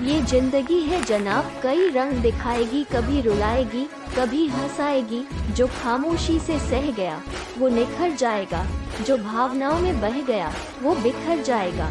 ये ज़िंदगी है जनाब, कई रंग दिखाएगी, कभी रुलाएगी, कभी हंसाएगी, जो खामोशी से सह गया, वो निखर जाएगा, जो भावनाओं में बह गया, वो बिखर जाएगा।